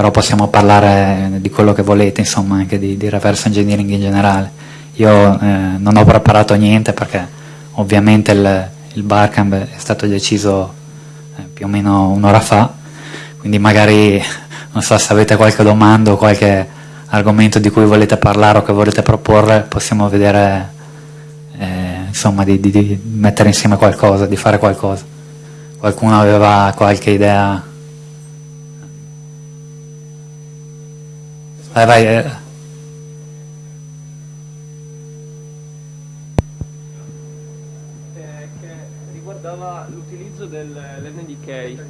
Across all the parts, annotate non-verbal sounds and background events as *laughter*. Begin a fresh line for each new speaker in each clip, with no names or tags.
però possiamo parlare di quello che volete, insomma, anche di, di reverse engineering in generale. Io eh, non ho preparato niente perché ovviamente il, il barcamp è stato deciso eh, più o meno un'ora fa, quindi magari *laughs* non so se avete qualche domanda o qualche argomento di cui volete parlare o che volete proporre, possiamo vedere eh, insomma di, di, di mettere insieme qualcosa, di fare qualcosa. Qualcuno aveva qualche idea? Vai, vai. Eh.
riguardava l'utilizzo dell'NDK.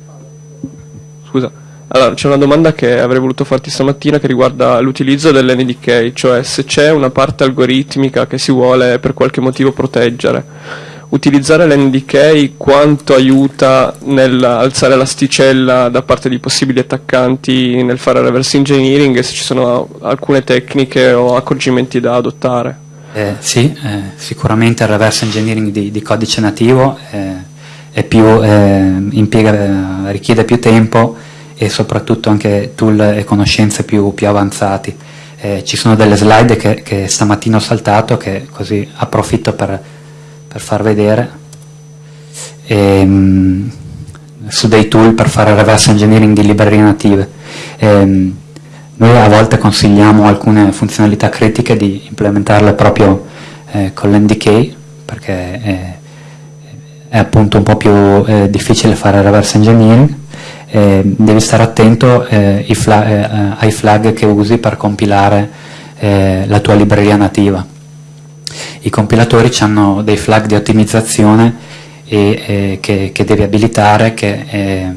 Scusa, allora c'è una domanda che avrei voluto farti stamattina che riguarda l'utilizzo dell'NDK, cioè se c'è una parte algoritmica che si vuole per qualche motivo proteggere utilizzare l'NDK quanto aiuta nell'alzare l'asticella da parte di possibili attaccanti nel fare reverse engineering e se ci sono alcune tecniche o accorgimenti da adottare?
Eh, sì, eh, sicuramente il reverse engineering di, di codice nativo eh, più, eh, impiega, eh, richiede più tempo e soprattutto anche tool e conoscenze più, più avanzati. Eh, ci sono delle slide che, che stamattina ho saltato che così approfitto per per far vedere e, ehm, su dei tool per fare reverse engineering di librerie native. E, ehm, noi a volte consigliamo alcune funzionalità critiche di implementarle proprio eh, con l'NDK perché è, è, appunto un po' più eh, difficile fare reverse engineering. Eh, devi stare attento eh, flag, eh, ai flag che usi per compilare eh, la tua libreria nativa i compilatori hanno dei flag di ottimizzazione e, eh, che, che, devi abilitare che eh,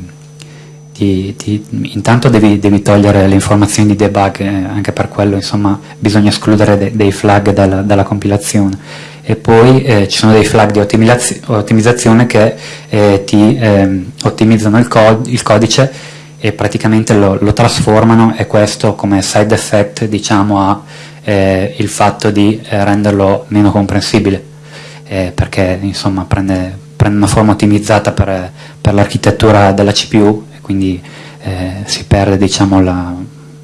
ti, ti, intanto devi, devi, togliere le informazioni di debug eh, anche per quello insomma bisogna escludere de, dei flag dalla, dalla, compilazione. E poi eh, ci sono dei flag di ottimizzazione che eh, ti ehm, ottimizzano il, cod il, codice e praticamente lo, lo trasformano e questo come side effect diciamo a eh, il fatto di eh, renderlo meno comprensibile, eh, perché insomma prende, prende, una forma ottimizzata per, per l'architettura della CPU e quindi eh, si perde diciamo, la,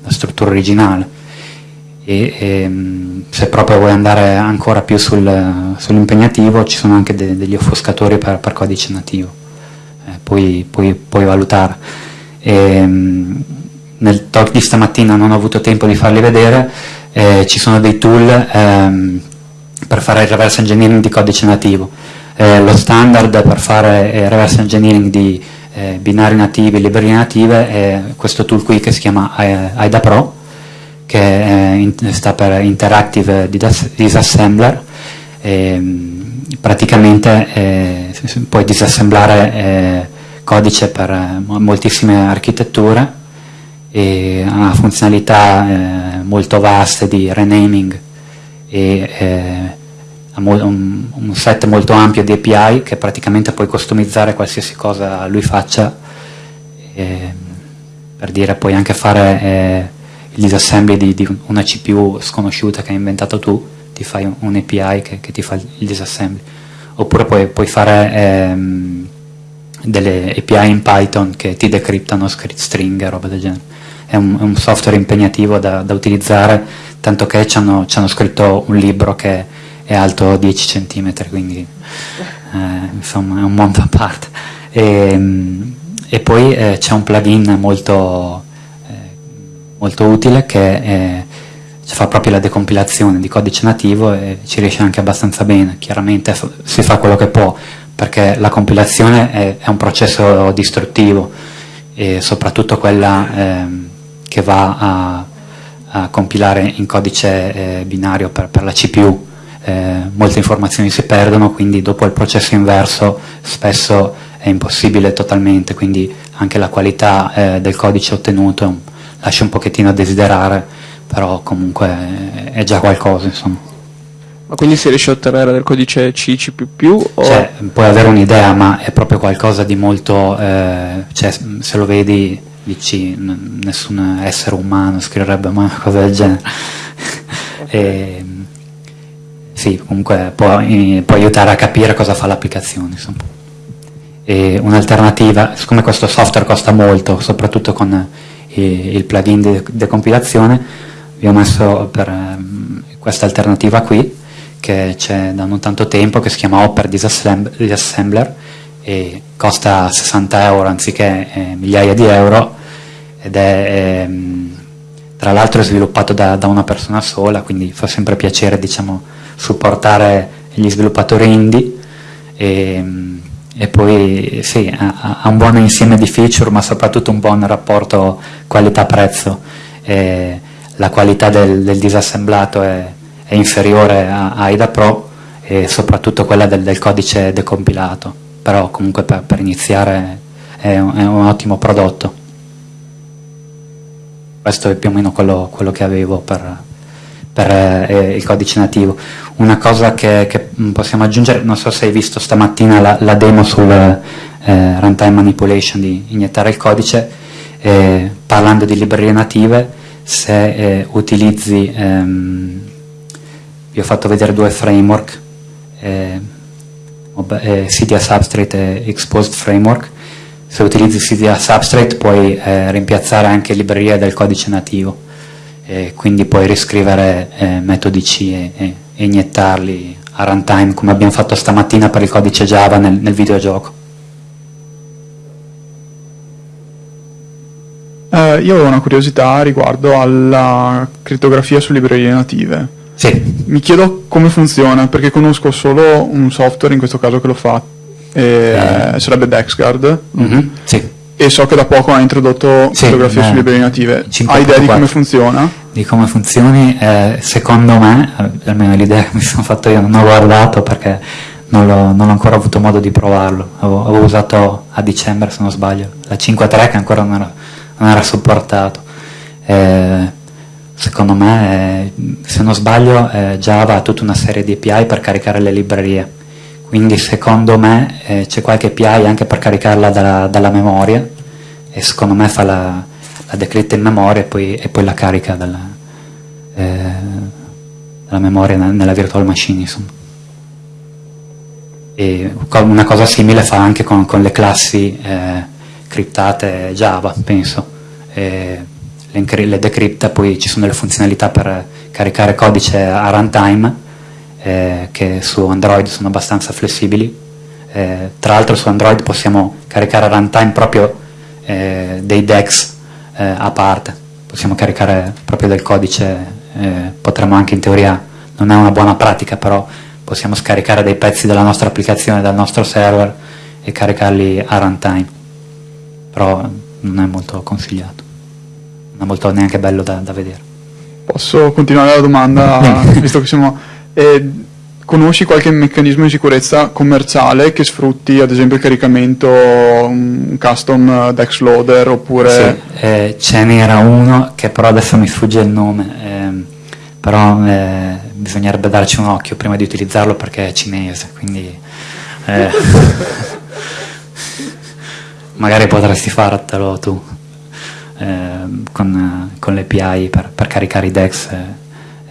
la, struttura originale. E, e, ehm, se proprio vuoi andare ancora più sul, sull'impegnativo ci sono anche de, degli offuscatori per, per codice nativo, eh, puoi, puoi, puoi valutare. E, ehm, nel talk di stamattina non ho avuto tempo di farli vedere, eh, ci sono dei tool ehm, per fare il reverse engineering di codice nativo. Eh, lo standard per fare il reverse engineering di eh, binari nativi librerie native è questo tool qui che si chiama AIDA Pro, che in, sta per Interactive Disassembler. Ehm, praticamente eh, puoi disassemblare eh, codice per eh, moltissime architetture e ha funzionalità eh, molto vaste di renaming e eh, un, un, set molto ampio di API che praticamente puoi customizzare qualsiasi cosa lui faccia eh, per dire puoi anche fare eh, il disassembly di, di, una CPU sconosciuta che hai inventato tu ti fai un, un API che, che, ti fa il disassembly. Oppure puoi, puoi fare ehm, delle API in Python che ti decriptano script string e roba del genere è un, è un software impegnativo da, da, utilizzare, tanto che ci hanno, ci hanno, scritto un libro che è alto 10 cm, quindi eh, insomma è un mondo a parte. E, e poi eh, c'è un plugin molto, eh, molto utile che fa proprio la decompilazione di codice nativo e ci riesce anche abbastanza bene, chiaramente si fa quello che può, perché la compilazione è, è un processo distruttivo e soprattutto quella ehm, che va a, a compilare in codice eh, binario per, per, la CPU. Eh, molte informazioni si perdono, quindi dopo il processo inverso spesso è impossibile totalmente, quindi anche la qualità eh, del codice ottenuto lascia un pochettino a desiderare, però comunque è già qualcosa. Insomma.
Ma quindi si riesce a ottenere del codice C, C++? O...
Cioè, puoi avere un'idea, ma è proprio qualcosa di molto, eh, cioè, se lo vedi dici nessun essere umano scriverebbe mai una cosa del genere. Okay. e, sì, comunque può, può, aiutare a capire cosa fa l'applicazione. Un'alternativa, siccome questo software costa molto, soprattutto con il plugin di decompilazione, vi ho messo per ehm, questa alternativa qui, che c'è da non tanto tempo, che si chiama Hopper Disassembler, e costa 60 euro anziché eh, migliaia di euro, ed è ehm, tra l'altro sviluppato da, da, una persona sola, quindi fa sempre piacere diciamo, supportare gli sviluppatori indie. E, ehm, e poi sì, ha, ha, un buon insieme di feature ma soprattutto un buon rapporto qualità-prezzo. La qualità del, del disassemblato è, è inferiore a, a, AIDA Pro e soprattutto quella del, del codice decompilato però comunque per, per iniziare è un, è un, ottimo prodotto questo è più o meno quello, quello che avevo per, per eh, il codice nativo. Una cosa che, che, possiamo aggiungere, non so se hai visto stamattina la, la demo sul eh, runtime manipulation di iniettare il codice, eh, parlando di librerie native, se eh, utilizzi, ehm, vi ho fatto vedere due framework, eh, eh, CDA Substrate e Exposed Framework, se utilizzi CDA Substrate puoi rimpiazzare anche librerie del codice nativo e quindi puoi riscrivere eh, metodi C e, e, e, iniettarli a runtime come abbiamo fatto stamattina per il codice Java nel, nel videogioco.
Eh, io ho una curiosità riguardo alla crittografia su librerie native.
Sì.
Mi chiedo come funziona, perché conosco solo un software in questo caso che lo fa, eh, eh. sarebbe Dexguard.
Mm -hmm. Sì
e so che da poco ha introdotto sì, fotografie sulle librerie native. Hai idea di come funziona?
Di come funzioni? Eh, secondo me, almeno l'idea che mi sono fatto io, non ho guardato perché non, non ho ancora avuto modo di provarlo. Avevo, avevo, usato a dicembre, se non sbaglio, la 5.3 che ancora non era, non era supportato. Eh, secondo me, eh, se non sbaglio, eh, Java ha tutta una serie di API per caricare le librerie quindi secondo me eh, c'è qualche API anche per caricarla dalla, dalla memoria e secondo me fa la, la decritta in memoria e poi, e poi la carica dalla, eh, dalla memoria nella virtual machine insomma. E una cosa simile fa anche con, con le classi eh, criptate Java penso le, le decripta poi ci sono delle funzionalità per caricare codice a runtime eh, che su Android sono abbastanza flessibili. Eh, tra l'altro su Android possiamo caricare a runtime proprio eh, dei DEX eh, a parte, possiamo caricare proprio del codice, eh, potremmo anche in teoria, non è una buona pratica, però possiamo scaricare dei pezzi della nostra applicazione dal nostro server e caricarli a runtime, però non è molto consigliato, non è molto neanche bello da, da vedere.
Posso continuare la domanda, *laughs* visto che siamo eh, conosci qualche meccanismo di sicurezza commerciale che sfrutti ad esempio il caricamento un custom Dex Loader oppure...
Sì, eh, ce n'era uno che però adesso mi sfugge il nome, eh, però eh, bisognerebbe darci un occhio prima di utilizzarlo perché è cinese, quindi eh, *laughs* magari potresti fartelo tu eh, con, con le API per, per caricare i Dex.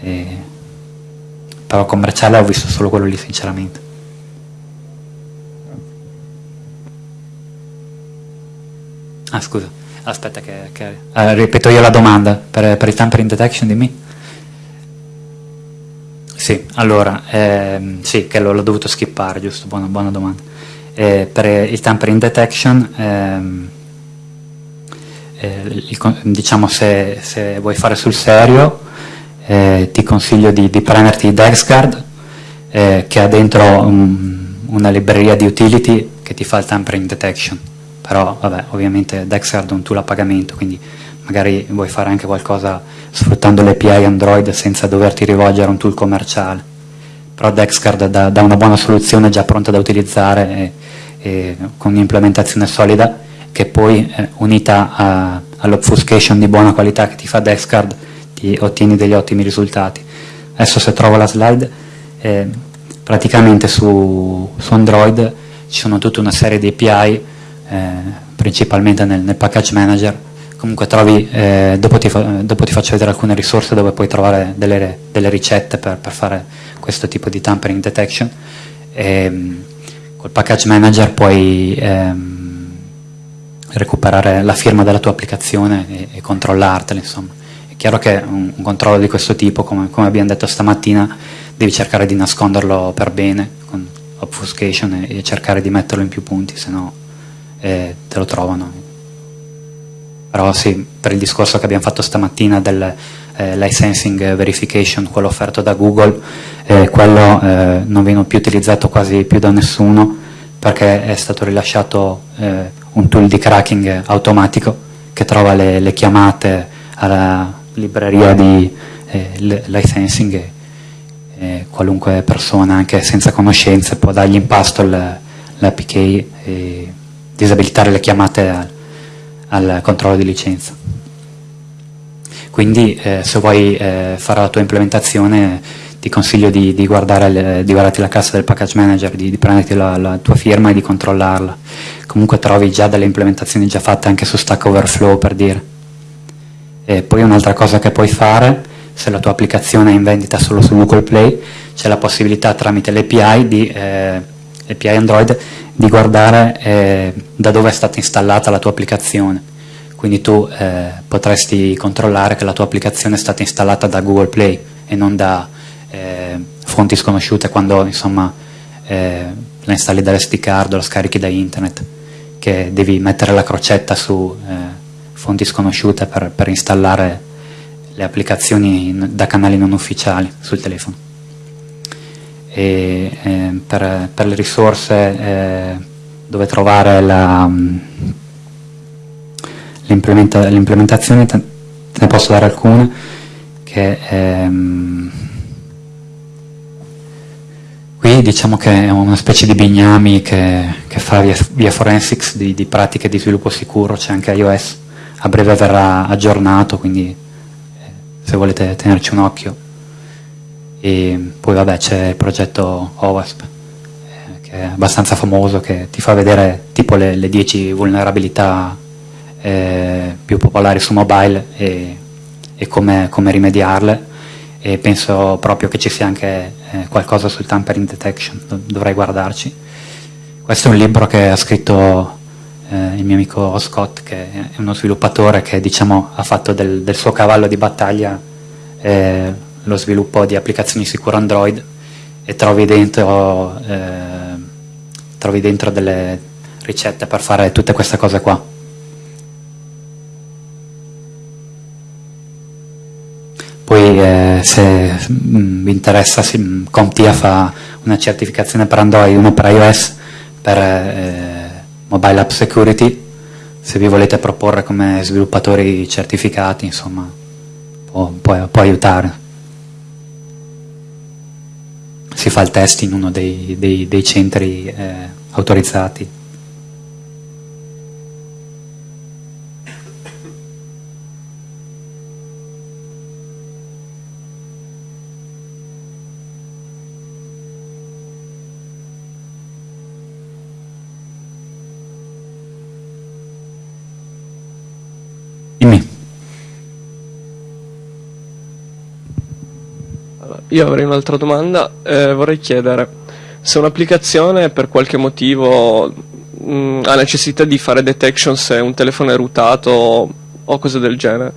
e, però commerciale ho visto solo quello lì sinceramente. Ah scusa, aspetta che, che eh, ripeto io la domanda per, per il tampering detection di me. Sì, allora, ehm, sì, che l'ho dovuto skippare, giusto, buona, buona domanda. Eh, per il tampering detection, ehm, eh, il, diciamo se, se vuoi fare sul serio, eh, ti consiglio di, di prenderti DexGuard eh, che ha dentro un, una libreria di utility che ti fa il tampering detection. Però vabbè ovviamente DexGuard è un tool a pagamento quindi magari vuoi fare anche qualcosa sfruttando le API Android senza doverti rivolgere a un tool commerciale. Però DexGuard dà, dà una buona soluzione già pronta da utilizzare e, e con un'implementazione solida che poi eh, unita all'obfuscation di buona qualità che ti fa DexGuard ti ottieni degli ottimi risultati. Adesso se trovo la slide, eh, praticamente su, su, Android ci sono tutta una serie di API, eh, principalmente nel, nel, package manager, comunque trovi, eh, dopo, ti fa, dopo, ti faccio vedere alcune risorse dove puoi trovare delle, delle ricette per, per, fare questo tipo di tampering detection. E, ehm, col package manager puoi ehm, recuperare la firma della tua applicazione e, e controllartela, insomma. Chiaro che un, un controllo di questo tipo, come, come, abbiamo detto stamattina, devi cercare di nasconderlo per bene, con obfuscation, e, e cercare di metterlo in più punti, se no eh, te lo trovano. Però sì, per il discorso che abbiamo fatto stamattina del eh, licensing verification, quello offerto da Google, eh, quello eh, non viene più utilizzato quasi più da nessuno perché è stato rilasciato eh, un tool di cracking automatico che trova le, le chiamate alla libreria di eh, licensing e qualunque persona anche senza conoscenze può dargli in pasto l'APK e disabilitare le chiamate al, al controllo di licenza. Quindi eh, se vuoi eh, fare la tua implementazione ti consiglio di, di, guardare, di guardarti la cassa del package manager, di, di prenderti la, la, tua firma e di controllarla. Comunque trovi già delle implementazioni già fatte anche su Stack Overflow per dire. E poi un'altra cosa che puoi fare, se la tua applicazione è in vendita solo su Google Play, c'è la possibilità tramite l'API di eh, API Android di guardare eh, da dove è stata installata la tua applicazione. Quindi tu eh, potresti controllare che la tua applicazione è stata installata da Google Play e non da eh, fonti sconosciute quando insomma eh, la installi dall'SD card o la scarichi da internet, che devi mettere la crocetta su eh, fonti sconosciute per, per, installare le applicazioni da canali non ufficiali sul telefono. E, eh, per, per, le risorse eh, dove trovare l'implementazione te ne posso dare alcune che ehm, Qui diciamo che è una specie di bignami che, che fa via, via forensics di, di, pratiche di sviluppo sicuro, c'è anche iOS, a breve verrà aggiornato, quindi eh, se volete tenerci un occhio. E poi vabbè c'è il progetto OWASP, eh, che è abbastanza famoso, che ti fa vedere tipo le, le 10 vulnerabilità eh, più popolari su mobile e, e come, come rimediarle e penso proprio che ci sia anche eh, qualcosa sul tampering detection, dovrei guardarci. Questo è un libro che ha scritto eh, il mio amico Scott, che è uno sviluppatore che diciamo, ha fatto del, del, suo cavallo di battaglia eh, lo sviluppo di applicazioni sicure Android e trovi dentro, eh, trovi dentro delle ricette per fare tutte queste cose qua. Poi eh, se mh, mm, vi interessa, sì, CompTIA fa una certificazione per Android, uno per iOS, per eh, Mobile App Security, se vi volete proporre come sviluppatori certificati, insomma, può, può, può aiutare. Si fa il test in uno dei, dei, dei centri eh, autorizzati.
Io avrei un'altra domanda, eh, vorrei chiedere se un'applicazione per qualche motivo mh, mm, ha necessità di fare detection se un telefono è rutato o cose del genere,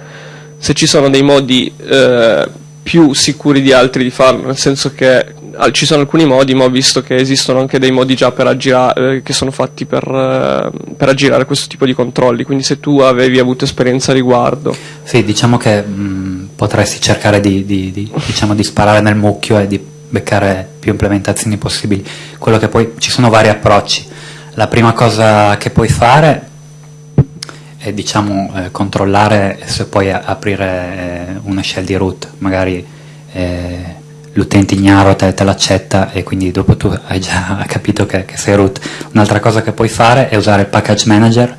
se ci sono dei modi eh, più sicuri di altri di farlo, nel senso che ci sono alcuni modi, ma ho visto che esistono anche dei modi già per aggirare, eh, che sono fatti per, eh, per, aggirare questo tipo di controlli, quindi se tu avevi avuto esperienza a riguardo.
Sì, diciamo che mh, potresti cercare di, di, di, diciamo, di, sparare nel mucchio e di beccare più implementazioni possibili. Quello che poi ci sono vari approcci. La prima cosa che puoi fare è diciamo, eh, controllare se puoi aprire eh, una shell di root, magari eh, l'utente ignaro te, te l'accetta e quindi dopo tu hai già *laughs* capito che, che sei root. Un'altra cosa che puoi fare è usare il package manager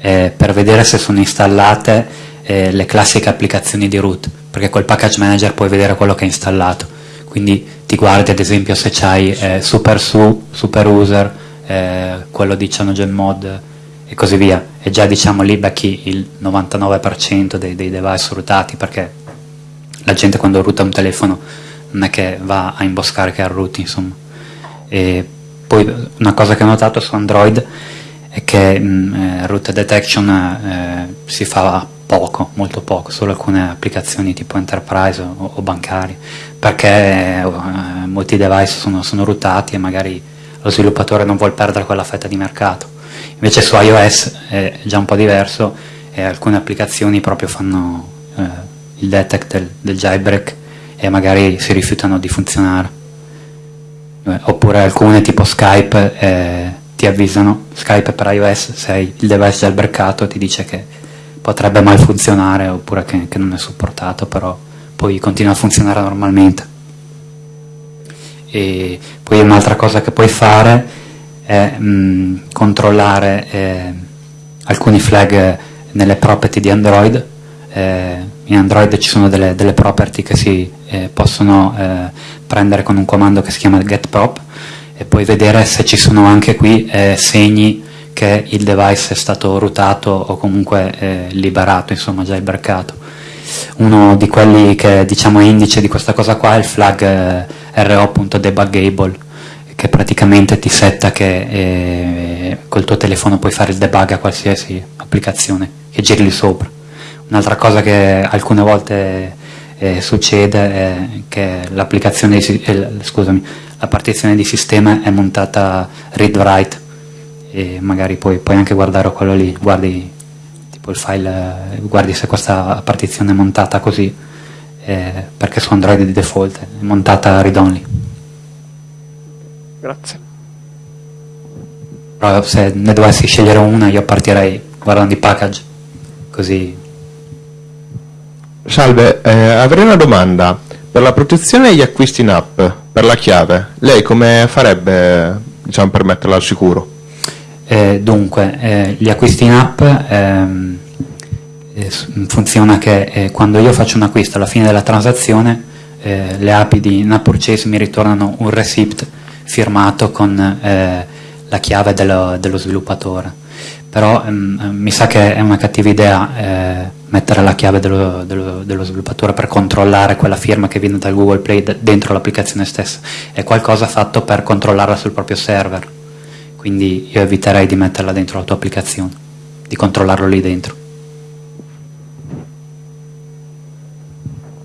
eh, per vedere se sono installate eh, le classiche applicazioni di root, perché col package manager puoi vedere quello che è installato. Quindi ti guardi ad esempio se c'hai eh, super su, super user, eh, quello di CyanogenMod e così via. E già diciamo lì becchi il 99% dei, dei device rootati, perché la gente quando ruta un telefono non è che va a imboscare che arruti insomma e poi una cosa che ho notato su Android è che mh, eh, route detection eh, si fa poco, molto poco, solo alcune applicazioni tipo enterprise o, o bancari, perché eh, molti device sono, sono routati e magari lo sviluppatore non vuole perdere quella fetta di mercato. Invece su iOS è già un po' diverso e alcune applicazioni proprio fanno eh, il detect del, del jailbreak e magari si rifiutano di funzionare. Eh, oppure alcune tipo Skype eh, ti avvisano, Skype per iOS, se hai il device jailbreakato ti dice che potrebbe mal funzionare oppure che, che non è supportato, però poi continua a funzionare normalmente. E poi un'altra cosa che puoi fare è mh, controllare eh, alcuni flag nelle property di Android. Eh, in Android ci sono delle, delle property che si eh, possono eh, prendere con un comando che si chiama getProp e poi vedere se ci sono anche qui eh, segni che il device è stato routato o comunque eh, liberato, insomma già ibracato. Uno di quelli che diciamo è indice di questa cosa qua è il flag ro.debuggable che praticamente ti setta che eh, col tuo telefono puoi fare il debug a qualsiasi applicazione che giri lì sopra. Un'altra cosa che alcune volte eh, succede è che l'applicazione, eh, scusami, la partizione di sistema è montata read-write e magari puoi, puoi, anche guardare quello lì, guardi tipo il file, guardi se questa partizione è montata così eh, perché su Android di default è montata read-only.
Grazie.
Però se ne dovessi scegliere una io partirei guardando i package, così.
Salve, eh, avrei una domanda. Per la protezione degli acquisti in app, per la chiave, lei come farebbe diciamo, per metterla al sicuro?
Eh, dunque, eh, gli acquisti in app ehm, eh, funziona che eh, quando io faccio un acquisto alla fine della transazione eh, le API di in-app purchase mi ritornano un receipt firmato con la chiave dello, dello sviluppatore. Però ehm, mi sa che è una cattiva idea mettere la chiave dello, dello, dello, sviluppatore per controllare quella firma che viene dal Google Play dentro l'applicazione stessa. È qualcosa fatto per controllarla sul proprio server. Quindi io eviterei di metterla dentro la tua applicazione, di controllarlo lì dentro.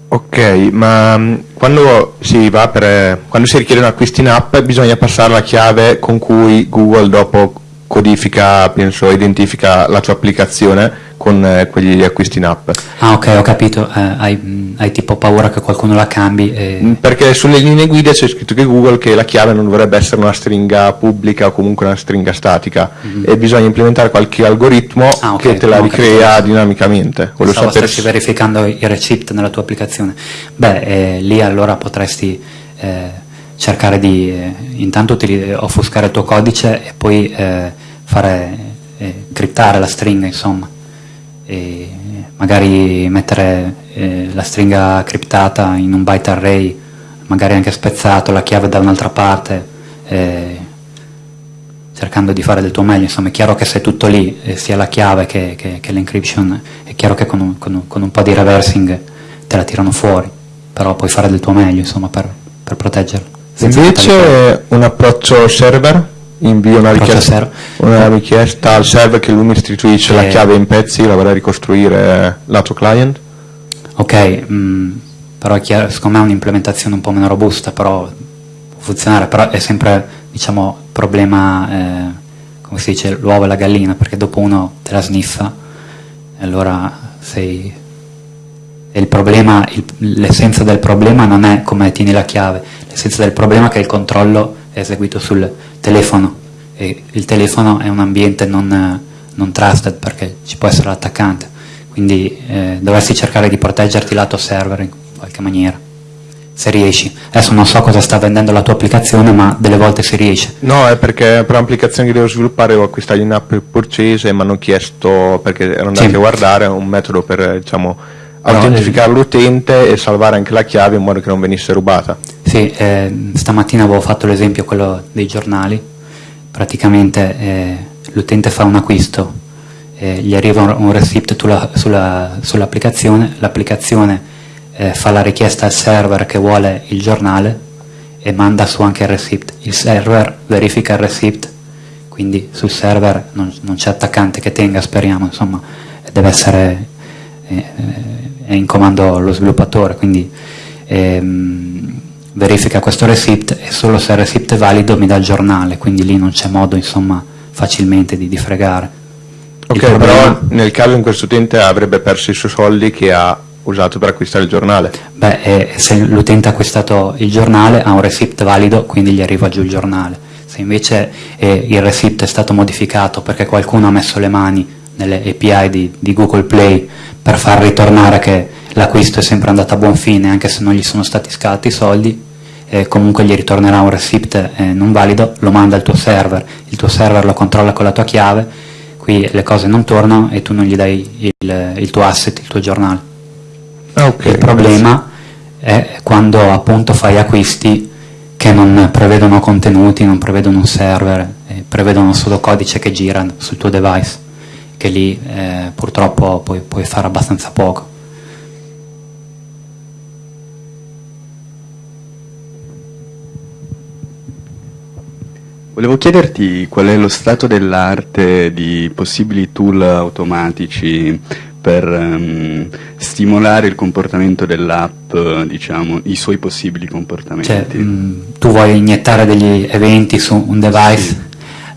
Ok, ma mm, quando si, per, quando si richiede un acquisto in app bisogna passare la chiave con cui Google dopo codifica, penso, identifica la tua applicazione con eh, quegli acquisti in app.
Ah ok, ho capito, eh, hai, hai, tipo paura che qualcuno la cambi? E...
Mm, perché sulle linee guida c'è scritto che Google che la chiave non dovrebbe essere una stringa pubblica o comunque una stringa statica mm -hmm. e bisogna implementare qualche algoritmo ah, okay, che te la ricrea capito. dinamicamente.
Volevo Stavo sapere... stessi verificando i receipt nella tua applicazione. Beh, eh, lì allora potresti eh, cercare di eh, intanto offuscare il tuo codice e poi eh, fare criptare la stringa insomma e magari mettere eh, la stringa criptata in un byte array, magari anche spezzato, la chiave da un'altra parte, eh, cercando di fare del tuo meglio, insomma è chiaro che se tutto lì, eh, sia la chiave che, che, che l'encryption, è chiaro che con un, con, un, con un, po' di reversing te la tirano fuori, però puoi fare del tuo meglio insomma per, per proteggerla.
Invece un approccio server? Invio una richiesta, una richiesta, al server che lui mi istituisce la chiave in pezzi, la vorrei ricostruire lato client?
Ok, mh, mm, però è chiaro, secondo me è un'implementazione un po' meno robusta, però può funzionare, però è sempre, diciamo, problema, eh, come si dice, l'uovo e la gallina, perché dopo uno te la sniffa, e allora sei... il problema, l'essenza del problema non è come tieni la chiave, l'essenza del problema è che il controllo eseguito sul telefono e il telefono è un ambiente non, non trusted perché ci può essere l'attaccante, quindi eh, dovresti cercare di proteggerti lato server in qualche maniera se riesci. Adesso non so cosa sta vendendo la tua applicazione, ma delle volte si riesce.
No, è perché per l'applicazione che devo sviluppare ho acquistato in app purchase e mi hanno chiesto, perché ero andato sì. a guardare, un metodo per diciamo, autentificare l'utente e salvare anche la chiave in modo che non venisse rubata.
Sì, eh, stamattina avevo fatto l'esempio quello dei giornali, praticamente eh, l'utente fa un acquisto, eh, gli arriva un, un receipt sull'applicazione, sull l'applicazione eh, fa la richiesta al server che vuole il giornale e manda su anche il receipt, il server verifica il receipt, quindi sul server non, non c'è attaccante che tenga, speriamo, insomma, deve essere eh, è in comando lo sviluppatore, quindi ehm, verifica questo receipt e solo se il receipt è valido mi dà il giornale, quindi lì non c'è modo insomma facilmente di, di fregare.
Ok, problema... però nel caso in questo utente avrebbe perso i suoi soldi che ha usato per acquistare il giornale.
Beh, eh, se l'utente ha acquistato il giornale ha un receipt valido, quindi gli arriva giù il giornale. Se invece eh, il receipt è stato modificato perché qualcuno ha messo le mani nelle API di, di Google Play per far ritornare che l'acquisto è sempre andato a buon fine anche se non gli sono stati scatti i soldi, eh, comunque gli ritornerà un receipt eh, non valido, lo manda al tuo server, il tuo server lo controlla con la tua chiave, qui le cose non tornano e tu non gli dai il, il tuo asset, il tuo giornale. Okay, il problema è quando appunto fai acquisti che non prevedono contenuti, non prevedono un server, eh, prevedono solo codice che gira sul tuo device, che lì eh, purtroppo puoi, puoi fare abbastanza poco.
Volevo chiederti qual è lo stato dell'arte di possibili tool automatici per um, stimolare il comportamento dell'app, diciamo, i suoi possibili comportamenti.
Cioè, mh, mm, tu vuoi iniettare degli eventi su un device? Sì.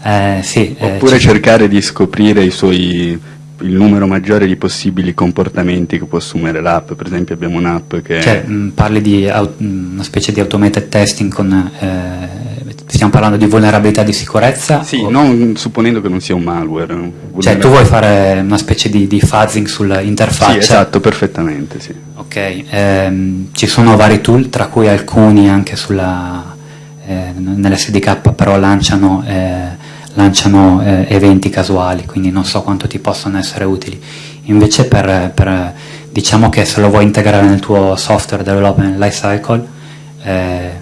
Eh, sì,
eh, Oppure eh, cercare di scoprire il numero maggiore di possibili comportamenti che può assumere l'app, per esempio abbiamo un'app che...
Cioè, mh, mm, parli di una specie di automated testing con eh, Stiamo parlando di vulnerabilità di sicurezza?
Sì, non, supponendo che non sia un malware.
Cioè tu vuoi fare una specie di, di fuzzing sull'interfaccia?
Sì, esatto, perfettamente, sì.
Ok, ehm, ci sono vari tool, tra cui alcuni anche sulla, eh, nell'SDK, però lanciano, eh, lanciano eh, eventi casuali, quindi non so quanto ti possono essere utili. Invece per, per diciamo che se lo vuoi integrare nel tuo software development lifecycle, eh,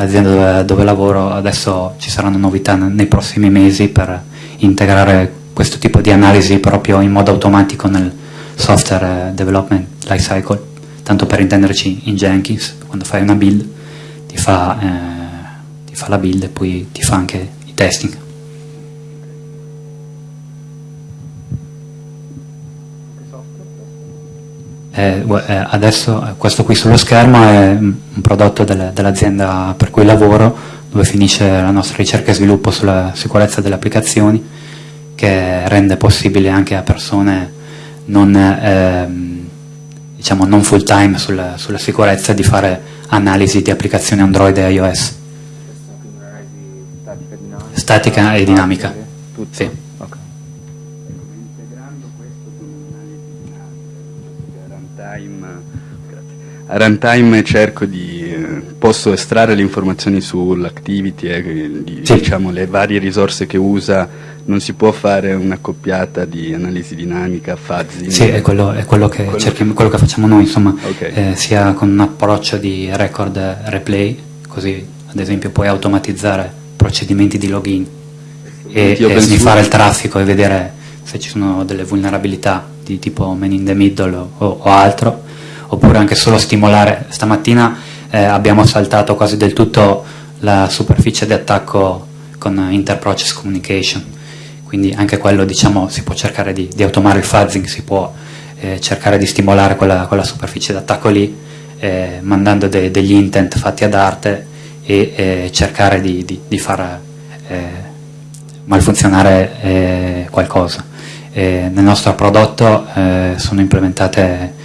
l'azienda dove, dove, lavoro adesso ci saranno novità nei prossimi mesi per integrare questo tipo di analisi proprio in modo automatico nel software eh, development lifecycle, tanto per intenderci in Jenkins, quando fai una build ti fa, eh, ti fa la build e poi ti fa anche i testing. Eh, eh, adesso questo qui sullo schermo è un prodotto del, dell'azienda per cui lavoro, dove finisce la nostra ricerca e sviluppo sulla sicurezza delle applicazioni, che rende possibile anche a persone non, eh, diciamo non full time sulla, sulla, sicurezza di fare analisi di applicazioni Android e iOS. Statica e dinamica. Sì.
A runtime cerco di posso estrarre le informazioni sull'activity e eh, di, sì. diciamo, le varie risorse che usa non si può fare un'accoppiata di analisi dinamica fuzzy
sì è quello, è quello, che, quello, cerchiamo, quello che, facciamo noi insomma okay. eh, sia con un approccio di record replay così ad esempio puoi automatizzare procedimenti di login e, e sniffare il traffico e vedere se ci sono delle vulnerabilità di tipo man in the middle o, o altro oppure anche solo stimolare. Stamattina eh, abbiamo saltato quasi del tutto la superficie di attacco con Interprocess Communication, quindi anche quello diciamo, si può cercare di, di automare il fuzzing, si può eh, cercare di stimolare quella, quella superficie d'attacco lì, eh, mandando de, degli intent fatti ad arte e eh, cercare di, di, di far eh, malfunzionare eh, qualcosa. nel nostro prodotto sono implementate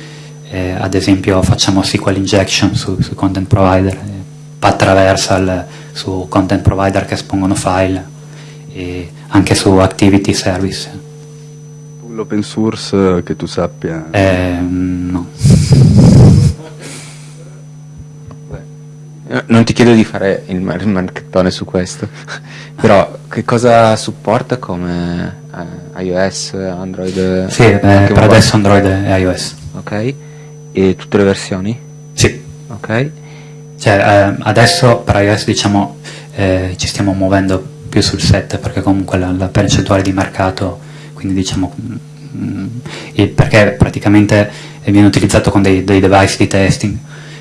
eh, ad esempio facciamo SQL injection su, su content provider, eh, path su content provider che espongono file e anche su activity service.
L'open source che tu sappia?
Eh, no.
Non ti chiedo di fare il marchettone su questo, *laughs* però che cosa supporta come eh, iOS, Android?
Sì, eh, per adesso Android e iOS.
Ok. E tutte le versioni?
Sì.
Ok.
Cioè, eh, adesso per iOS diciamo eh, ci stiamo muovendo più sul 7 perché comunque la, la percentuale di mercato, quindi diciamo mh, mm, perché praticamente viene utilizzato con dei, dei, device di testing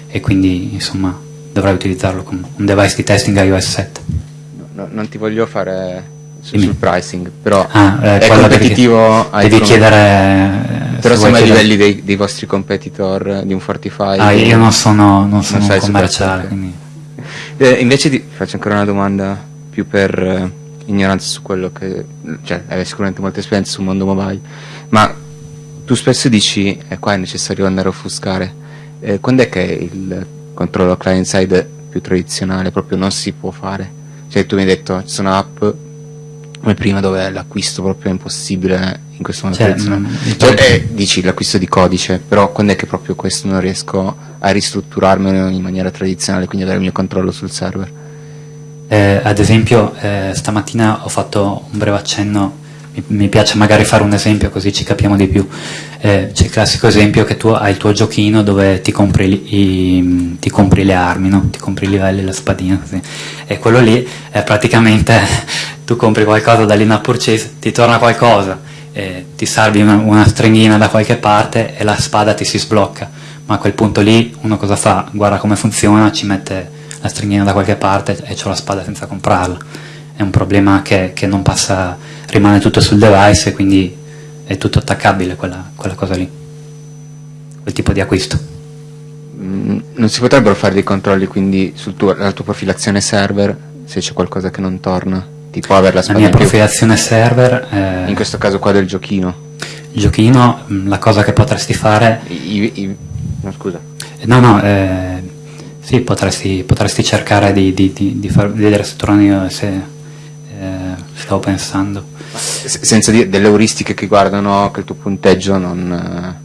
e quindi insomma dovrai utilizzarlo con un device di testing iOS 7.
No, non ti voglio fare su, sul pricing, però
ah, eh,
è competitivo
devi, devi chiedere
eh, però siamo ai livelli dei, dei, vostri competitor di un Fortify
ah, io non sono, non sono non commerciale quindi.
eh, invece ti faccio ancora una domanda più per eh, ignoranza su quello che cioè hai sicuramente molta esperienza sul mondo mobile ma tu spesso dici e qua è necessario andare a offuscare. Eh, quando è che il controllo client side più tradizionale proprio non si può fare? Cioè tu mi hai detto ci sono app come prima dove l'acquisto proprio è impossibile in questo modo cioè, mm, cioè, eh, dici l'acquisto di codice però quando è che proprio questo non riesco a ristrutturarmelo in maniera tradizionale quindi avere il mio controllo sul server
eh, ad esempio eh, stamattina ho fatto un breve accenno mi, piace magari fare un esempio così ci capiamo di più. Eh, c'è il classico esempio che tu hai il tuo giochino dove ti compri, i, ti compri le armi, no? ti compri i livelli, la spadina, così. e quello lì è praticamente tu compri qualcosa dall'in purchase, ti torna qualcosa, eh, ti salvi una, una stringhina da qualche parte e la spada ti si sblocca, ma a quel punto lì uno cosa fa? Guarda come funziona, ci mette la stringhina da qualche parte e ho la spada senza comprarla. È un problema che, che non passa rimane tutto sul device e quindi è tutto attaccabile quella, quella cosa lì, quel tipo di acquisto.
Mm, non si potrebbero fare dei controlli quindi sulla tua profilazione server se c'è qualcosa che non torna? Tipo avere la,
la mia profilazione server...
Eh, in questo caso qua del giochino.
Il giochino, mm, la cosa che potresti fare... I,
i, no scusa.
No, no, eh, sì, potresti, potresti cercare di, di, di, di, far, vedere se tornano, se eh, stavo pensando
senza dire delle euristiche che guardano che il tuo punteggio non eh,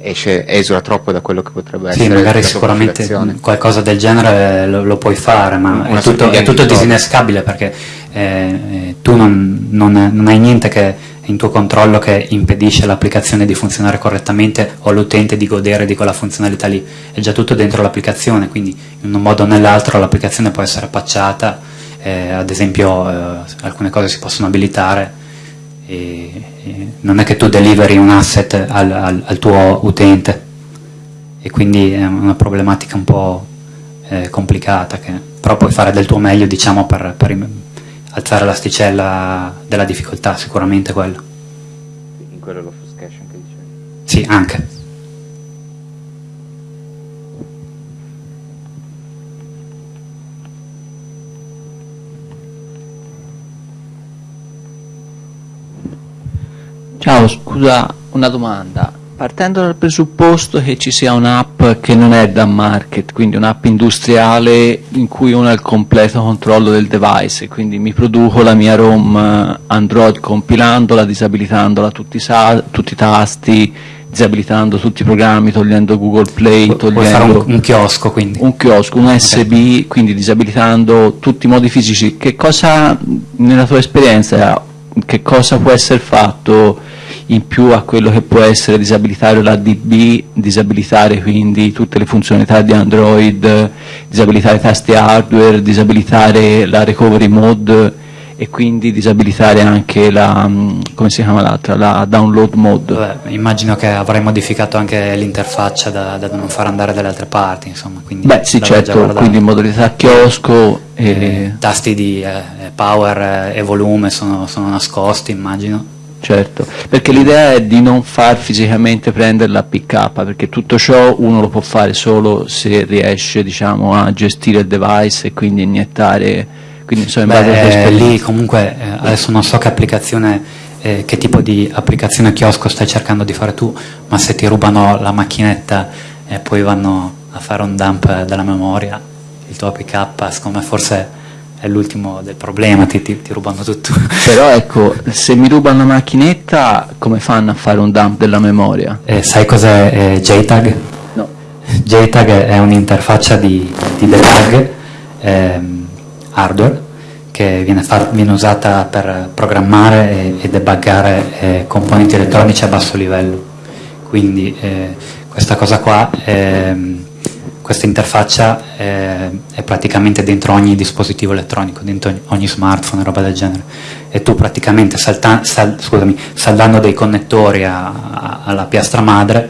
esce, esula troppo da quello che potrebbe
sì,
essere.
Sì, magari sicuramente qualcosa del genere lo, lo puoi fare, ma Una è tutto, è tutto disinnescabile perché eh, eh, tu non, non, non, hai niente che in tuo controllo che impedisce l'applicazione di funzionare correttamente o l'utente di godere di quella funzionalità lì, è già tutto dentro l'applicazione, quindi in un modo o nell'altro l'applicazione può essere patchata eh, ad esempio eh, alcune cose si possono abilitare e non è che tu deliveri un asset al, al, al, tuo utente. E quindi è una problematica un po' eh, complicata che però puoi fare del tuo meglio diciamo per, per alzare l'asticella della difficoltà sicuramente quello.
In quello l'offuscation che dicevi?
sì anche
Ciao, scusa, una domanda. Partendo dal presupposto che ci sia un'app che non è da market, quindi un'app industriale in cui uno ha il completo controllo del device, quindi mi produco la mia ROM eh, Android compilandola, disabilitandola tutti, tutti i tasti, disabilitando tutti i programmi, togliendo Google Play, togliendo... Puoi
fare un, un, chiosco quindi?
Un chiosco, un USB, okay. quindi disabilitando tutti i modi fisici. Che cosa, nella tua esperienza, che cosa può essere fatto in più a quello che può essere disabilitare la DB, disabilitare quindi tutte le funzionalità di Android, disabilitare i tasti hardware, disabilitare la recovery mode e quindi disabilitare anche la, mm, come si chiama l'altra, la download mode.
Beh, immagino che avrai modificato anche l'interfaccia da, da, non far andare dalle altre parti, insomma.
Beh sì certo, quindi in modalità chiosco.
E... Eh, tasti di eh, power e volume sono, sono nascosti immagino.
Certo, perché l'idea è di non far fisicamente prendere la PK, perché tutto ciò uno lo può fare solo se riesce diciamo, a gestire il device e quindi iniettare, quindi
insomma Beh, eh, lì comunque eh, adesso non so che applicazione, eh, che tipo di applicazione chiosco stai cercando di fare tu, ma se ti rubano la macchinetta e poi vanno a fare un dump della memoria, il tuo APK, secondo me forse è l'ultimo del problema, ti, ti, ti, rubano tutto.
Però *laughs* ecco, se mi rubano la macchinetta, come fanno a fare un dump della memoria?
Eh, sai cos'è eh, JTAG?
No.
JTAG è un'interfaccia di, di debug ehm, hardware che viene, viene, usata per programmare e, e debuggare eh, componenti elettronici a basso livello. Quindi eh, questa cosa qua... Ehm, questa interfaccia è, è, praticamente dentro ogni dispositivo elettronico, dentro ogni smartphone roba del genere. E tu praticamente salta, sal, scusami, saldando dei connettori a, a, alla piastra madre,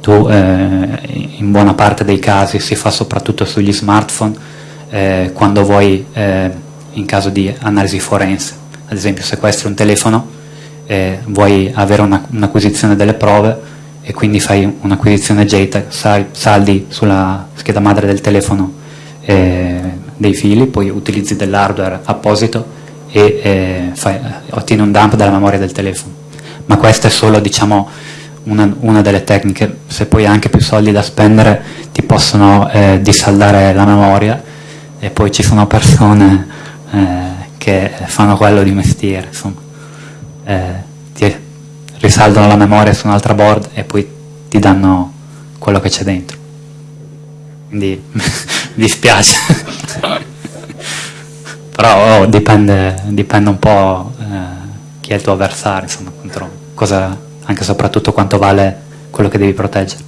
tu eh, in buona parte dei casi si fa soprattutto sugli smartphone, eh, quando vuoi eh, in caso di analisi forense. Ad esempio sequestri un telefono, eh, vuoi avere un'acquisizione delle prove e quindi fai un'acquisizione JTAG, saldi sulla scheda madre del telefono eh, dei fili, poi utilizzi dell'hardware apposito e eh, fai, ottieni un dump dalla memoria del telefono. Ma questa è solo diciamo, una, una, delle tecniche, se poi hai anche più soldi da spendere ti possono eh, dissaldare la memoria e poi ci sono persone eh, che fanno quello di mestiere, insomma. Eh, ti risaldano la memoria su un'altra board e poi ti danno quello che c'è dentro. Quindi *laughs* mi dispiace. *laughs* Però oh, dipende, dipende, un po' eh, chi è il tuo avversario, insomma, cosa, anche e soprattutto quanto vale quello che devi proteggere.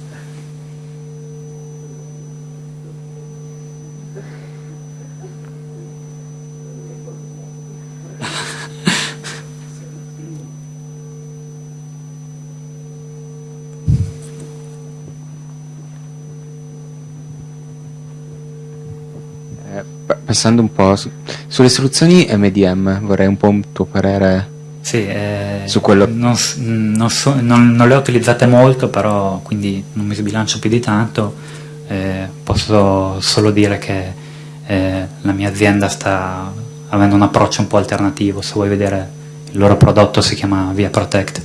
Passando un po' su, sulle soluzioni MDM, vorrei un po' un tuo parere
sì, eh,
su quello.
Non, non, so, non, non, le ho utilizzate molto, però quindi non mi sbilancio più di tanto. Eh, posso solo dire che eh, la mia azienda sta avendo un approccio un po' alternativo. Se vuoi vedere il loro prodotto si chiama Via Protect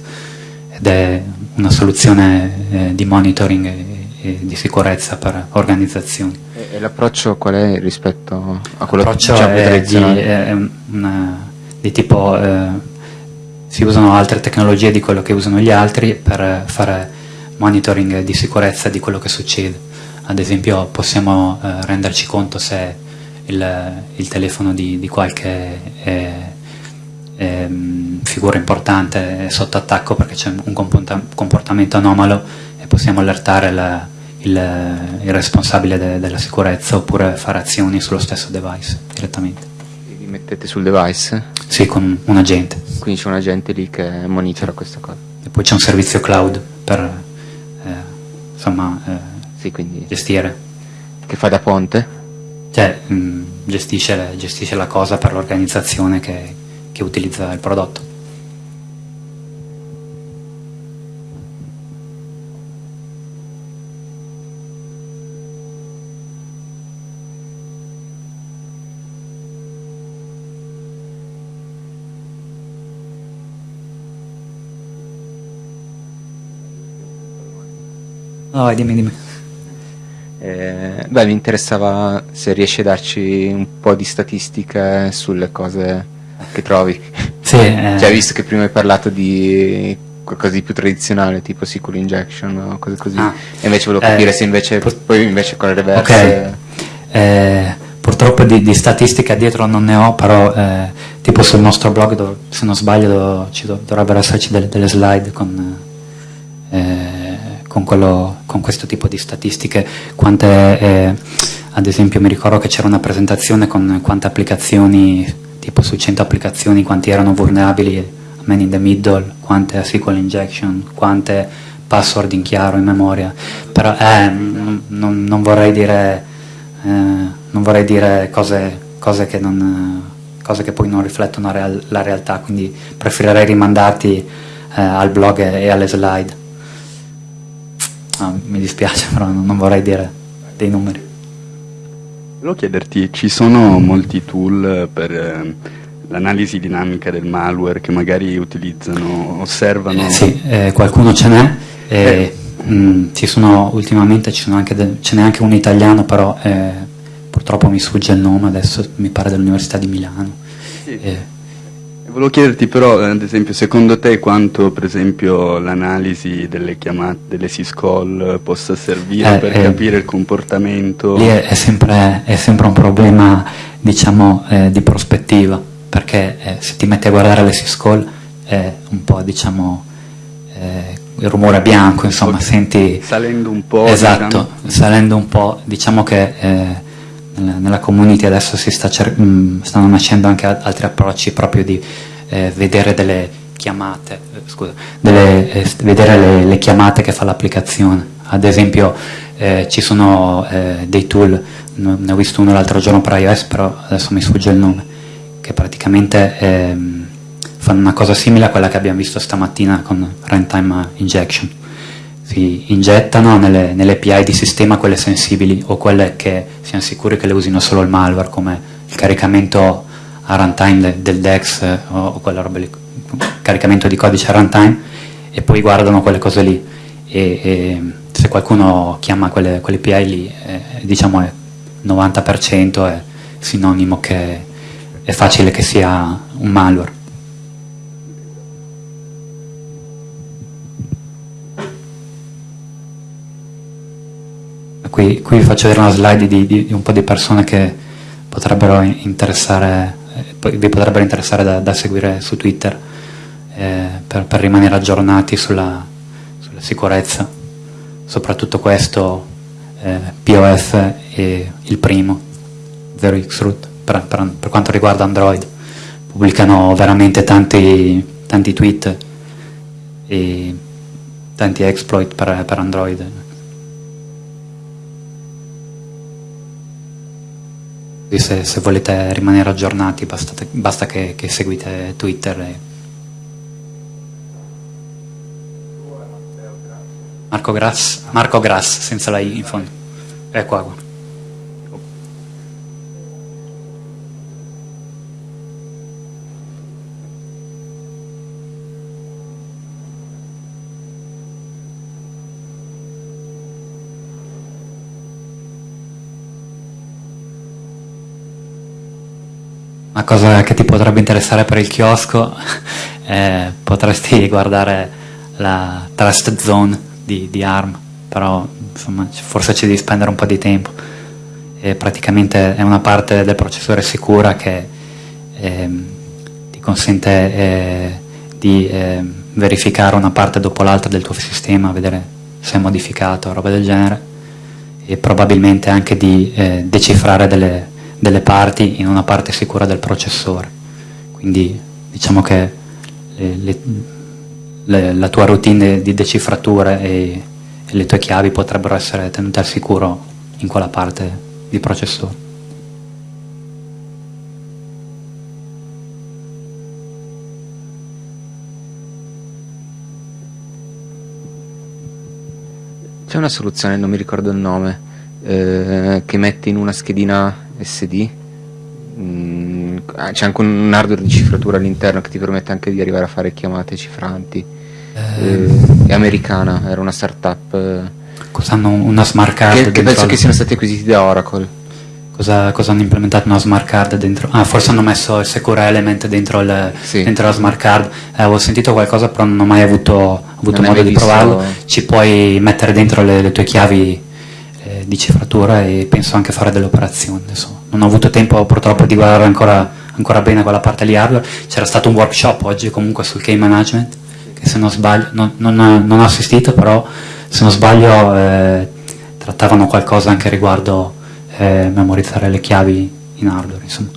ed è una soluzione eh, di monitoring e, e di sicurezza per organizzazioni.
E, l'approccio qual è rispetto a quello
che diciamo, è? Di, è una, di tipo, eh, si usano altre tecnologie di quello che usano gli altri per fare monitoring di sicurezza di quello che succede. Ad esempio possiamo eh, renderci conto se il, il telefono di, di qualche eh, ehm, figura importante è sotto attacco perché c'è un comportamento anomalo e possiamo allertare la, il, il responsabile de, della sicurezza oppure fare azioni sullo stesso device direttamente.
E vi mettete sul device?
Sì, con un agente.
Quindi c'è un agente lì che monitora questa cosa.
E poi c'è un servizio cloud per eh, insomma, eh,
sì, quindi...
gestire.
Che fa da ponte?
Cioè, mh, gestisce, gestisce, la cosa per l'organizzazione che, che utilizza il prodotto. No, dimmi, dimmi.
Eh, beh, mi interessava se riesci a darci un po' di statistiche sulle cose che trovi. *laughs*
Sì. Eh.
Cioè, visto che prima hai parlato di qualcosa di più tradizionale, tipo SQL injection o cose così, ah. e invece volevo capire eh, se invece, poi invece con le reverse...
Okay. Eh, purtroppo di, di, statistica dietro non ne ho, però eh, tipo sul nostro blog, dove, se non sbaglio, dove, ci dovrebbero esserci delle, delle slide con eh, con, quello, con questo tipo di statistiche, quante, eh, ad esempio mi ricordo che c'era una presentazione con quante applicazioni, tipo su 100 applicazioni, quanti erano vulnerabili man in the middle, quante SQL injection, quante password in chiaro in memoria, però eh, non, non, vorrei dire, eh, non vorrei dire cose, cose, che non, cose, che poi non riflettono la, real, la realtà, quindi preferirei rimandarti eh, al blog e alle slide. No, mi dispiace, però non vorrei dire dei numeri.
Volevo chiederti, ci sono molti tool per eh, l'analisi dinamica del malware che magari utilizzano, osservano?
Eh, sì, eh, qualcuno ce n'è. Eh. Mh, mm, ci sono, ultimamente ce n'è anche un italiano, però eh, purtroppo mi sfugge il nome, adesso mi pare dell'Università di Milano.
Sì. Eh, Volevo chiederti però, ad esempio, secondo te quanto per esempio l'analisi delle chiamate, delle syscall possa servire eh, per eh, capire il comportamento?
Lì è, è, sempre, è sempre, un problema diciamo, eh, di prospettiva, perché eh, se ti metti a guardare le syscall è un po' diciamo eh, il rumore bianco, insomma, okay. senti...
Salendo un po'.
Esatto, diciamo. salendo un po', diciamo che eh, nella community adesso si sta mm, stanno nascendo anche altri approcci proprio di eh, vedere delle chiamate, eh, scusa, delle, eh, vedere le, le, chiamate che fa l'applicazione. Ad esempio eh, ci sono eh, dei tool, ne ho visto uno l'altro giorno per iOS, però adesso mi sfugge il nome, che praticamente ehm, fanno una cosa simile a quella che abbiamo visto stamattina con runtime injection. Si ingettano nelle, nelle API di sistema quelle sensibili o quelle che siamo sicuri che le usino solo il malware, come il caricamento a runtime de, del DEX eh, o, o quella roba lì, caricamento di codice a runtime, e poi guardano quelle cose lì. E, e se qualcuno chiama quelle, quelle API lì, eh, diciamo è 90% è sinonimo che è facile che sia un malware. Qui, vi faccio vedere una slide di, di, di, un po' di persone che potrebbero interessare, eh, vi potrebbero interessare da, da seguire su Twitter eh, per, per, rimanere aggiornati sulla, sulla, sicurezza, soprattutto questo eh, POF e il primo, 0xroot, per, per, per, quanto riguarda Android. Pubblicano veramente tanti, tanti tweet e tanti exploit per Android. Se, se, volete rimanere aggiornati basta, basta che, che, seguite Twitter. E... Marco Grass, Marco Grass, senza la I in fondo. È qua. qua. Una cosa che ti potrebbe interessare per il chiosco, *laughs* eh, potresti guardare la Trust Zone di, di ARM, però insomma, forse ci devi spendere un po' di tempo. E praticamente è una parte del processore sicura che eh, ti consente eh, di eh, verificare una parte dopo l'altra del tuo sistema, vedere se è modificato, roba del genere, e probabilmente anche di eh, decifrare delle delle parti in una parte sicura del processore. Quindi diciamo che le, le, le, la tua routine di decifrature e, e le tue chiavi potrebbero essere tenute al sicuro in quella parte di processore.
C'è una soluzione, non mi ricordo il nome, eh, che metti in una schedina SD mm, ah, c'è anche un hardware di cifratura all'interno che ti permette anche di arrivare a fare chiamate cifranti eh. Eh, è americana, era una startup eh,
cosa hanno una smart card
che, che penso che siano stati acquisiti da Oracle
Cosa, cosa, hanno implementato una smart card dentro? Ah, forse hanno messo il Secure Element dentro, il, sì. dentro la smart card. Eh, avevo sentito qualcosa, però non ho mai avuto, avuto modo di provarlo. Ci puoi mettere dentro le, le tue chiavi eh, di cifratura e penso anche fare delle operazioni. Adesso non ho avuto tempo purtroppo di guardare ancora, ancora bene quella parte lì hardware. C'era stato un workshop oggi comunque sul key management, che se non sbaglio, non, non, non ho assistito, però se non sbaglio eh, trattavano qualcosa anche riguardo eh, memorizzare le chiavi in hardware. Insomma.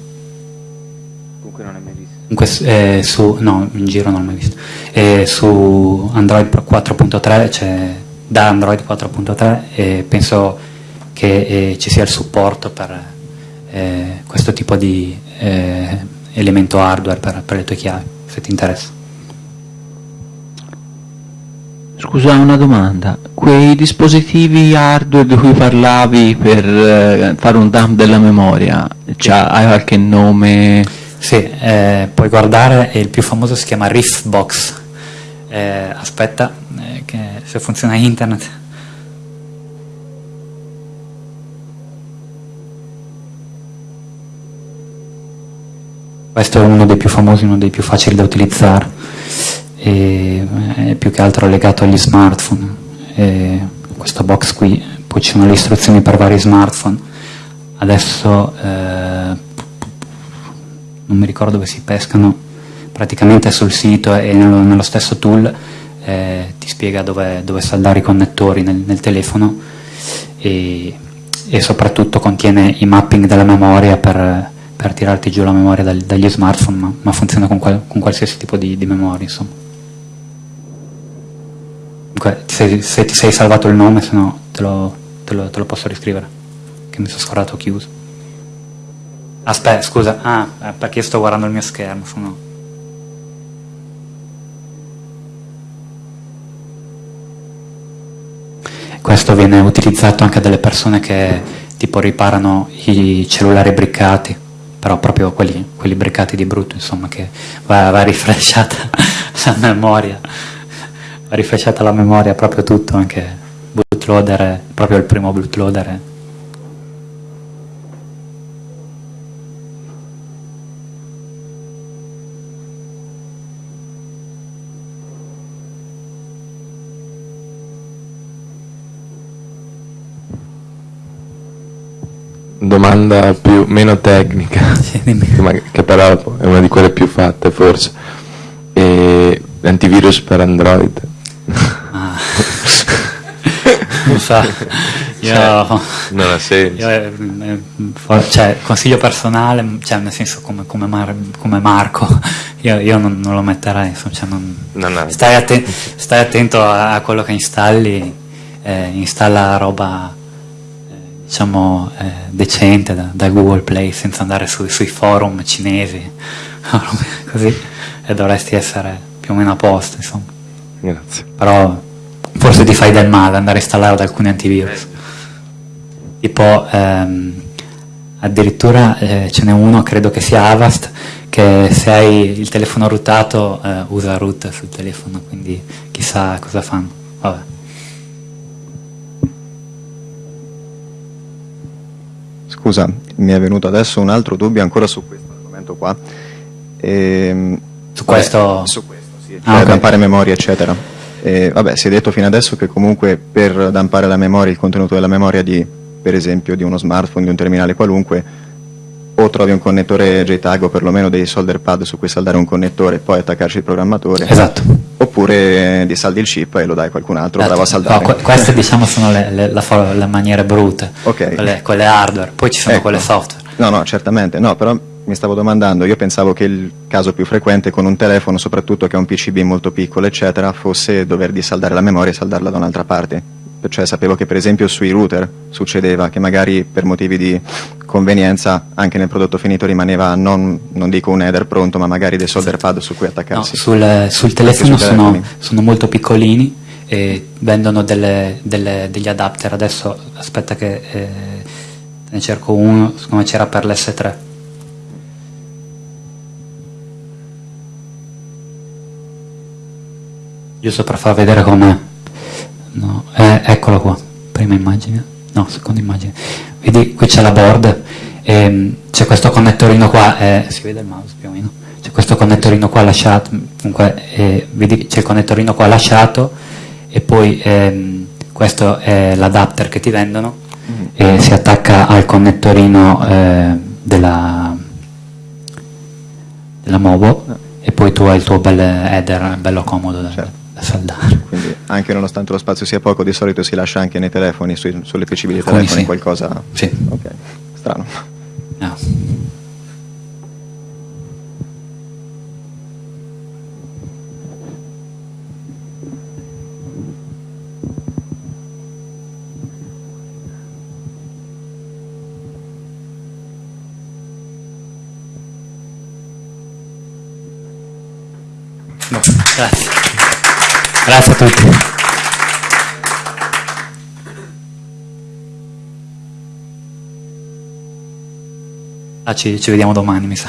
Comunque non hai mai visto?
Comunque, eh, su, no, in giro non l'ho mai visto. Su Android 4.3 c'è da Android 4.3 e penso che eh, ci sia il supporto per eh, questo tipo di eh, elemento hardware per, per, le tue chiavi, se ti interessa.
Scusa una domanda, quei dispositivi hardware di cui parlavi per eh, fare un dump della memoria, sì. hai qualche nome?
Sì, eh, puoi guardare, il più famoso si chiama Riffbox, eh, aspetta, che se funziona internet. Questo è uno dei più famosi, uno dei più facili da utilizzare, e è più che altro legato agli smartphone. E questo box qui, poi ci sono le istruzioni per vari smartphone. Adesso eh, non mi ricordo dove si pescano, praticamente sul sito e nello, nello stesso tool eh, ti spiega dove, dove, saldare i connettori nel, nel telefono e, e, soprattutto contiene i mapping della memoria per, per tirarti giù la memoria dal, dagli smartphone, ma, ma funziona con, qual, con, qualsiasi tipo di, di memoria. Insomma. Comunque, se, se, ti sei salvato il nome, se no te lo, te lo, te lo posso riscrivere, che mi sono scordato chiuso. Aspetta, scusa, ah, eh, perché sto guardando il mio schermo, sono... Questo viene utilizzato anche dalle persone che tipo riparano i cellulari briccati, però proprio quelli, quelli briccati di brutto, insomma, che va, va rifresciata *laughs* la memoria, va rifresciata la memoria proprio tutto, anche bootloader, proprio il primo bootloader
domanda più, meno tecnica, *laughs* sì, che, però è una di quelle più fatte forse. E antivirus per Android. Ah. *laughs*
non so, io, cioè,
non ha senso. Io,
eh, cioè, consiglio personale, cioè, nel senso come, come, Mar, come Marco, io, io non, non, lo metterei, cioè non, non stai, atten stai, attento a, a, quello che installi, eh, installa roba diciamo, eh, decente da, da, Google Play senza andare su, sui forum cinesi *laughs* così e dovresti essere più o meno a posto insomma.
Grazie.
però forse ti fai del male andare a installare alcuni antivirus tipo ehm, addirittura eh, ce n'è uno credo che sia Avast che se hai il telefono rootato eh, usa root sul telefono quindi chissà cosa fanno vabbè
Scusa, mi è venuto adesso un altro dubbio ancora su questo argomento qua.
Ehm, su questo?
Vabbè, su questo, sì, ah, per okay. dampare memoria, eccetera. E, vabbè, si è detto fino adesso che comunque per dampare la memoria, il contenuto della memoria di, per esempio, di uno smartphone, di un terminale qualunque, o trovi un connettore JTAG o perlomeno dei solder pad su cui saldare un connettore e poi attaccarci il programmatore.
Esatto.
Oppure ti saldi il chip e lo dai a qualcun altro, bravo a saldare.
No, queste diciamo sono le, le, le, le maniere brutte,
okay.
quelle, quelle, hardware, poi ci sono ecco. quelle software.
No, no, certamente, no, però mi stavo domandando, io pensavo che il caso più frequente con un telefono, soprattutto che è un PCB molto piccolo, eccetera, fosse dover disaldare la memoria e saldarla da un'altra parte cioè sapevo che per esempio sui router succedeva che magari per motivi di convenienza anche nel prodotto finito rimaneva non, non dico un header pronto ma magari dei solder pad su cui attaccarsi.
No, sul, sul, telefono sono, sono, molto piccolini e vendono delle, delle, degli adapter, adesso aspetta che eh, ne cerco uno come c'era per l'S3. Giusto per far vedere com'è. No, eh, eccolo qua, prima immagine, no, seconda immagine. Vedi, qui c'è la board, ehm, c'è questo connettorino qua, eh, si vede il mouse più o meno, c'è questo connettorino qua lasciato, comunque, eh, vedi, c'è il connettorino qua lasciato e poi ehm, questo è l'adapter che ti vendono mm. e si attacca al connettorino eh, della, della Mobo e poi tu hai il tuo bel header bello comodo certo. Da saldare.
Quindi anche nonostante lo spazio sia poco, di solito si lascia anche nei telefoni, sui, sulle PC dei telefoni sì. qualcosa.
Sì.
Ok, strano.
No. Grazie. Grazie a tutti. Ah, ci, ci vediamo domani, mi sa.